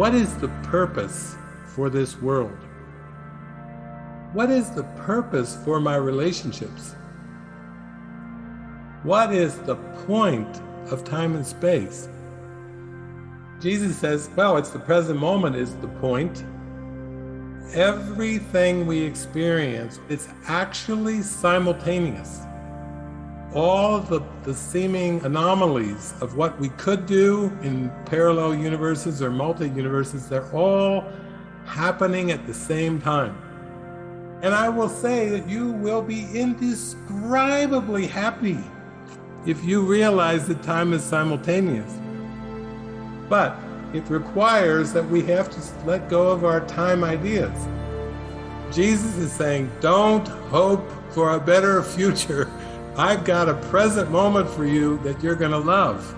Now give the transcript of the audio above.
What is the purpose for this world? What is the purpose for my relationships? What is the point of time and space? Jesus says, well, it's the present moment is the point. Everything we experience, it's actually simultaneous. All the, the seeming anomalies of what we could do in parallel universes or multi-universes, they're all happening at the same time. And I will say that you will be indescribably happy if you realize that time is simultaneous. But it requires that we have to let go of our time ideas. Jesus is saying, don't hope for a better future. I've got a present moment for you that you're going to love.